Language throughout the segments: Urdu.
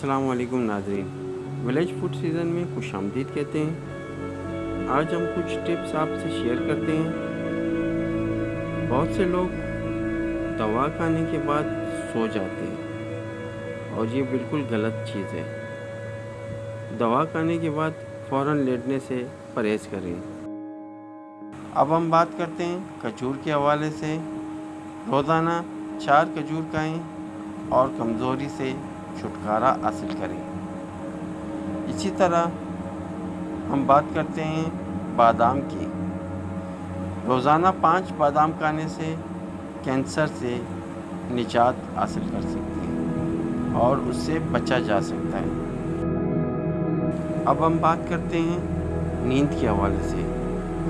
السلام علیکم ناظرین۔ ولیج فوڈ سیزن میں خوش آمدید کہتے ہیں۔ آج ہم کچھ ٹپس آپ سے شیئر کرتے ہیں۔ بہت سے لوگ دوا کھانے کے بعد سو جاتے ہیں۔ اور یہ بالکل غلط چیز ہے۔ دوا کھانے کے بعد فوراً لیٹنے سے پرہیز کریں۔ اب ہم بات کرتے ہیں کھجور کے حوالے سے۔ روزانہ چار کھجور کھائیں اور کمزوری سے چھٹکارا حاصل کریں۔ اسی طرح ہم بات کرتے ہیں بادام کی۔ روزانہ پانچ بادام کھانے سے کینسر سے نجات حاصل کر سکتے ہیں اور اس سے بچا جا سکتا ہے۔ اب ہم بات کرتے ہیں نیند کے حوالے سے۔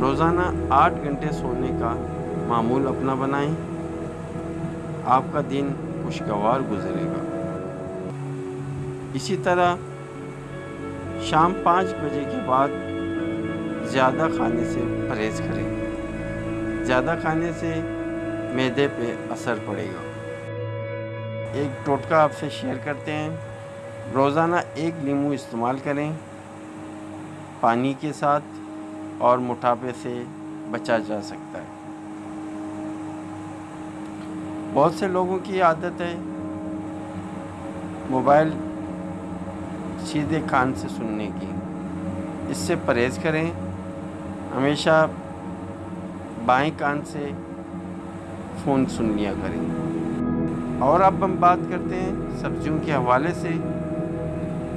روزانہ آٹھ گھنٹے سونے کا معمول اپنا بنائیں۔ آپ کا دن خوشگوار گزرے گا۔ اسی طرح شام پانچ بجے کے بعد زیادہ کھانے سے پرہیز کریں۔ زیادہ کھانے سے میدے پہ اثر پڑے گا۔ ایک ٹوٹکا آپ سے شیئر کرتے ہیں۔ روزانہ ایک لیمو استعمال کریں۔ پانی کے ساتھ اور موٹاپے سے بچا جا سکتا ہے۔ بہت سے لوگوں کی عادت ہے۔ موبائل سیدھے کان سے سننے کی۔ اس سے پرہیز کریں، ہمیشہ بائیں کان سے فون سن لیا کریں۔ اور اب ہم بات کرتے ہیں سبزیوں کے حوالے سے۔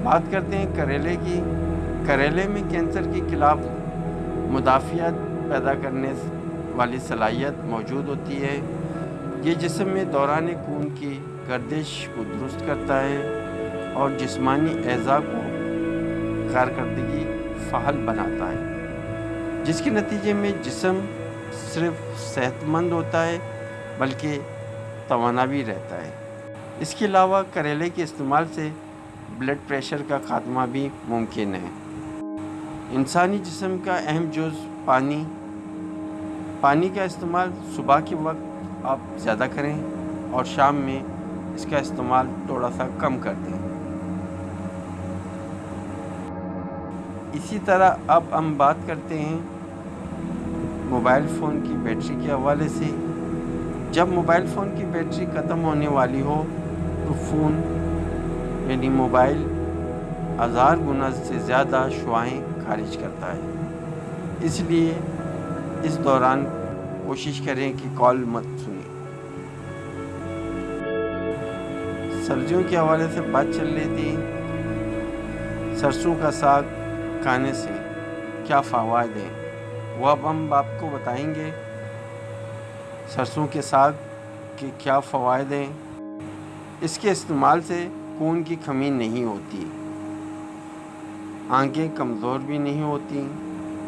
بات کرتے ہیں کریلے کی۔ کریلے میں کینسر کے خلاف مدافعت پیدا کرنے والی صلاحیت موجود ہوتی ہے۔ یہ جسم میں دوران خون کی گردش کو درست کرتا ہے۔ اور جسمانی اعضاء کو کارکردگی فعال بناتا ہے، جس کے نتیجے میں جسم صرف صحت مند ہوتا ہے بلکہ توانا بھی رہتا ہے۔ اس کے علاوہ کریلے کے استعمال سے بلڈ پریشر کا خاتمہ بھی ممکن ہے۔ انسانی جسم کا اہم جز پانی پانی کا استعمال صبح کے وقت آپ زیادہ کریں اور شام میں اس کا استعمال تھوڑا سا کم کر دیں۔ اسی طرح اب ہم بات کرتے ہیں موبائل فون کی بیٹری کے حوالے سے۔ جب موبائل فون کی بیٹری ختم ہونے والی ہو تو فون یعنی موبائل، ہزار گنا سے زیادہ شعائیں خارج کرتا ہے۔ اس لیے اس دوران کوشش کریں کہ کال مت سنیں۔ سبزیوں کے حوالے سے بات چل رہی تھی۔ سرسوں کا ساگ کھانے سے کیا فوائد ہیں؟ وہ اب ہم آپ کو بتائیں گے سرسوں کے ساگ کے کیا فوائد ہیں۔ اس کے استعمال سے خون کی کمی نہیں ہوتی، آنکھیں کمزور بھی نہیں ہوتی۔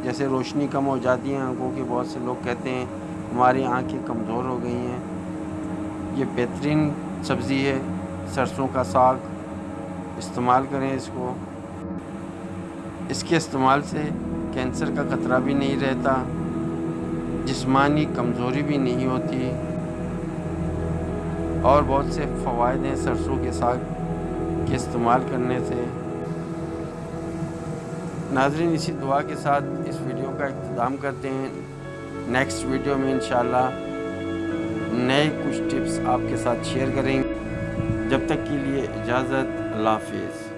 جیسے روشنی کم ہو جاتی ہیں، آنکھوں کے بہت سے لوگ کہتے ہیں، ہماری آنکھیں کمزور ہو گئی ہیں۔ یہ بہترین سبزی ہے، سرسوں کا ساگ۔ استعمال کریں اس کو۔ اس کے استعمال سے کینسر کا خطرہ بھی نہیں رہتا، جسمانی کمزوری بھی نہیں ہوتی، اور بہت سے فوائد ہیں سرسوں کے ساگ کے استعمال کرنے سے۔ ناظرین، اسی دعا کے ساتھ اس ویڈیو کا اختتام کرتے ہیں۔ نیکسٹ ویڈیو میں انشاءاللہ نئے کچھ ٹپس آپ کے ساتھ شیئر کریں گے۔ جب تک کے لیے اجازت، اللہ حافظ۔